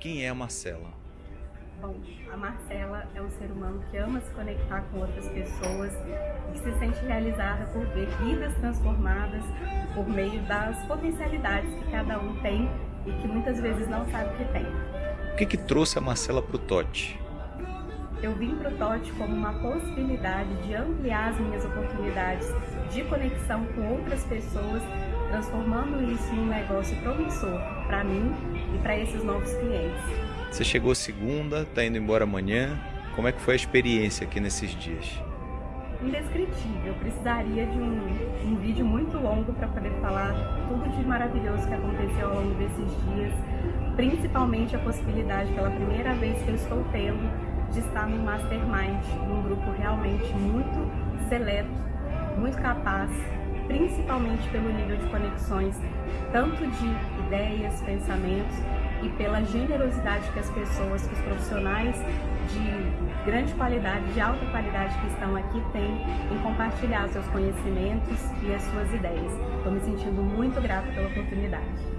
Quem é a Marcela? Bom, a Marcela é um ser humano que ama se conectar com outras pessoas e que se sente realizada por ver vidas transformadas por meio das potencialidades que cada um tem e que muitas vezes não sabe que tem. O que, que trouxe a Marcela para o TOT? Eu vim para o TOT como uma possibilidade de ampliar as minhas oportunidades de conexão com outras pessoas, transformando isso em um negócio promissor para mim e para esses novos clientes. Você chegou segunda, está indo embora amanhã. Como é que foi a experiência aqui nesses dias? Indescritível. Eu precisaria de um, um vídeo muito longo para poder falar tudo de maravilhoso que aconteceu ao longo desses dias, principalmente a possibilidade pela primeira vez que eu estou tendo de estar no Mastermind, num grupo realmente muito seleto, muito capaz, principalmente pelo nível de conexões, tanto de ideias, pensamentos, e pela generosidade que as pessoas, que os profissionais de grande qualidade, de alta qualidade que estão aqui têm em compartilhar seus conhecimentos e as suas ideias. Estou me sentindo muito grata pela oportunidade.